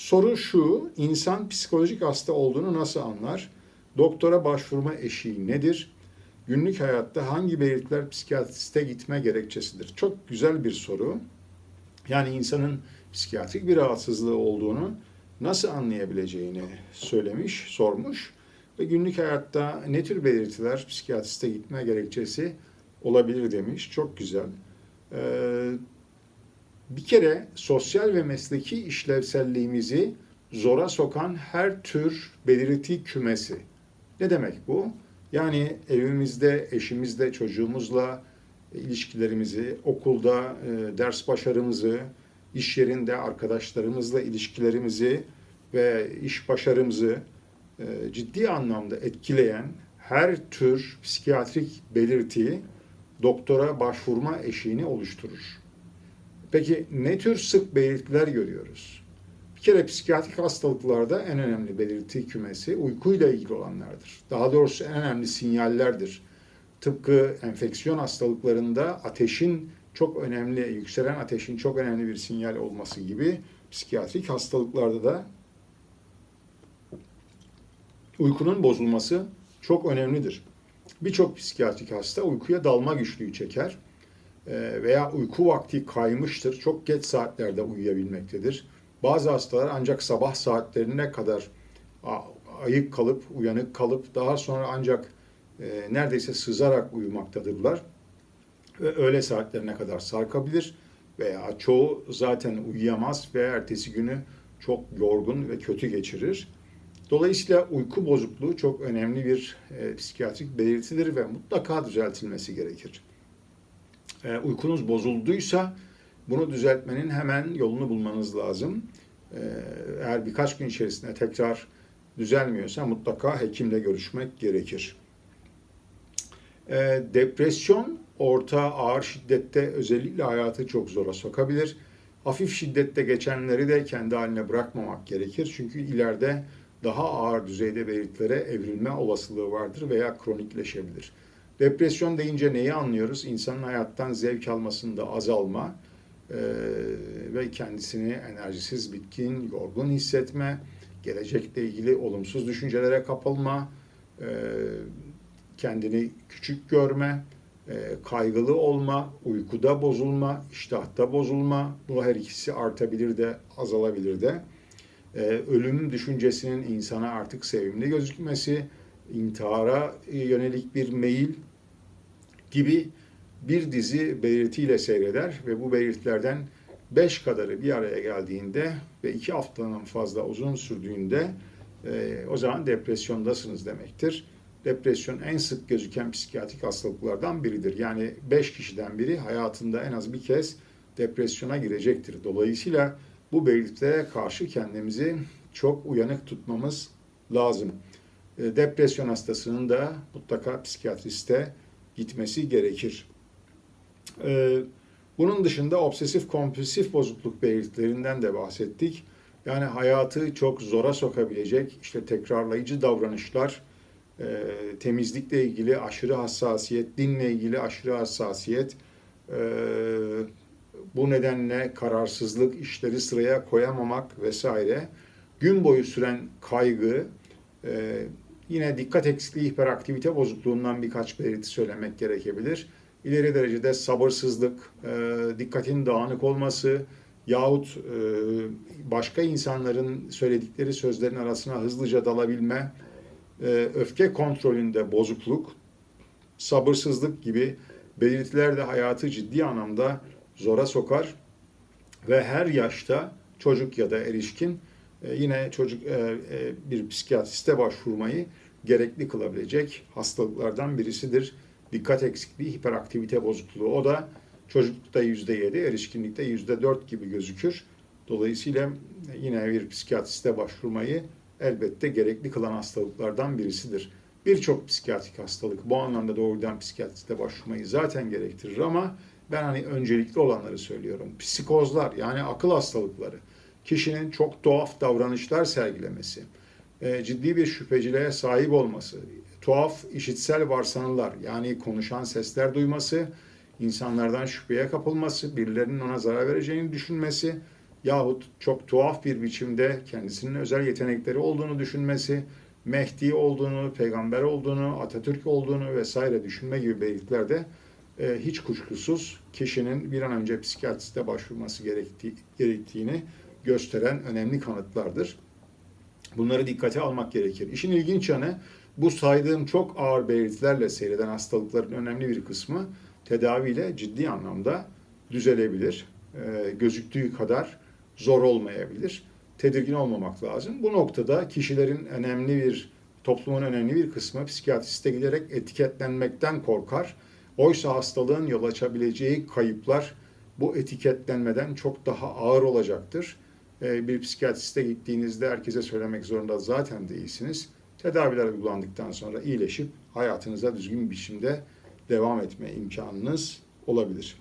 Soru şu, insan psikolojik hasta olduğunu nasıl anlar? Doktora başvurma eşiği nedir? Günlük hayatta hangi belirtiler psikiyatriste gitme gerekçesidir? Çok güzel bir soru. Yani insanın psikiyatrik bir rahatsızlığı olduğunu nasıl anlayabileceğini söylemiş, sormuş. Ve günlük hayatta ne tür belirtiler psikiyatriste gitme gerekçesi olabilir demiş. Çok güzel. Ee, bir kere sosyal ve mesleki işlevselliğimizi zora sokan her tür belirti kümesi. Ne demek bu? Yani evimizde, eşimizle, çocuğumuzla ilişkilerimizi, okulda e, ders başarımızı, iş yerinde arkadaşlarımızla ilişkilerimizi ve iş başarımızı e, ciddi anlamda etkileyen her tür psikiyatrik belirti doktora başvurma eşiğini oluşturur. Peki ne tür sık belirtiler görüyoruz? Bir kere psikiyatrik hastalıklarda en önemli belirti kümesi uykuyla ilgili olanlardır. Daha doğrusu en önemli sinyallerdir. Tıpkı enfeksiyon hastalıklarında ateşin çok önemli, yükselen ateşin çok önemli bir sinyal olması gibi psikiyatrik hastalıklarda da uykunun bozulması çok önemlidir. Birçok psikiyatrik hasta uykuya dalma güçlüğü çeker veya uyku vakti kaymıştır. Çok geç saatlerde uyuyabilmektedir. Bazı hastalar ancak sabah saatlerine kadar ayık kalıp, uyanık kalıp daha sonra ancak e, neredeyse sızarak uyumaktadırlar. Ve öğle saatlerine kadar sarkabilir veya çoğu zaten uyuyamaz ve ertesi günü çok yorgun ve kötü geçirir. Dolayısıyla uyku bozukluğu çok önemli bir e, psikiyatrik belirtidir ve mutlaka düzeltilmesi gerekir. E, uykunuz bozulduysa bunu düzeltmenin hemen yolunu bulmanız lazım. E, eğer birkaç gün içerisinde tekrar düzelmiyorsa mutlaka hekimle görüşmek gerekir. E, depresyon orta ağır şiddette özellikle hayatı çok zora sokabilir. Hafif şiddette geçenleri de kendi haline bırakmamak gerekir. Çünkü ileride daha ağır düzeyde belirtilere evrilme olasılığı vardır veya kronikleşebilir. Depresyon deyince neyi anlıyoruz? İnsanın hayattan zevk almasında azalma e, ve kendisini enerjisiz, bitkin, yorgun hissetme, gelecekle ilgili olumsuz düşüncelere kapılma, e, kendini küçük görme, e, kaygılı olma, uykuda bozulma, iştahta bozulma. Bu her ikisi artabilir de azalabilir de. E, ölüm düşüncesinin insana artık sevimli gözükmesi, intihara yönelik bir meyil gibi bir dizi belirtiyle seyreder ve bu belirtilerden beş kadarı bir araya geldiğinde ve iki haftanın fazla uzun sürdüğünde e, o zaman depresyondasınız demektir. Depresyon en sık gözüken psikiyatrik hastalıklardan biridir. Yani beş kişiden biri hayatında en az bir kez depresyona girecektir. Dolayısıyla bu belirtilere karşı kendimizi çok uyanık tutmamız lazım. E, depresyon hastasının da mutlaka psikiyatriste gitmesi gerekir. E, bunun dışında obsesif kompulsif bozukluk belirtilerinden de bahsettik. Yani hayatı çok zora sokabilecek işte tekrarlayıcı davranışlar, e, temizlikle ilgili aşırı hassasiyet, dinle ilgili aşırı hassasiyet, bu nedenle kararsızlık, işleri sıraya koyamamak vesaire, gün boyu süren kaygı, e, yine dikkat eksikliği hiperaktivite bozukluğundan birkaç belirti söylemek gerekebilir. İleri derecede sabırsızlık, e, dikkatin dağınık olması yahut e, başka insanların söyledikleri sözlerin arasına hızlıca dalabilme, e, öfke kontrolünde bozukluk, sabırsızlık gibi belirtiler de hayatı ciddi anlamda zora sokar ve her yaşta çocuk ya da erişkin e, yine çocuk e, e, bir psikiyatriste başvurmayı gerekli kılabilecek hastalıklardan birisidir. Dikkat eksikliği, hiperaktivite bozukluğu. O da çocuklukta yüzde yedi, erişkinlikte yüzde dört gibi gözükür. Dolayısıyla yine bir psikiyatriste başvurmayı elbette gerekli kılan hastalıklardan birisidir. Birçok psikiyatrik hastalık bu anlamda doğrudan psikiyatriste başvurmayı zaten gerektirir ama ben hani öncelikli olanları söylüyorum. Psikozlar yani akıl hastalıkları, kişinin çok tuhaf davranışlar sergilemesi, e, ciddi bir şüpheciliğe sahip olması, tuhaf işitsel varsanılar yani konuşan sesler duyması, insanlardan şüpheye kapılması, birilerinin ona zarar vereceğini düşünmesi, yahut çok tuhaf bir biçimde kendisinin özel yetenekleri olduğunu düşünmesi, Mehdi olduğunu, peygamber olduğunu, Atatürk olduğunu vesaire düşünme gibi belirtilerde e, hiç kuşkusuz kişinin bir an önce psikiyatriste başvurması gerektiği, gerektiğini gösteren önemli kanıtlardır. Bunları dikkate almak gerekir. İşin ilginç yanı bu saydığım çok ağır belirtilerle seyreden hastalıkların önemli bir kısmı tedaviyle ciddi anlamda düzelebilir. E, gözüktüğü kadar zor olmayabilir. Tedirgin olmamak lazım. Bu noktada kişilerin önemli bir, toplumun önemli bir kısmı psikiyatriste giderek etiketlenmekten korkar. Oysa hastalığın yol açabileceği kayıplar bu etiketlenmeden çok daha ağır olacaktır. E, bir psikiyatriste gittiğinizde herkese söylemek zorunda zaten değilsiniz. Tedaviler uygulandıktan sonra iyileşip hayatınıza düzgün bir biçimde devam etme imkanınız olabilir.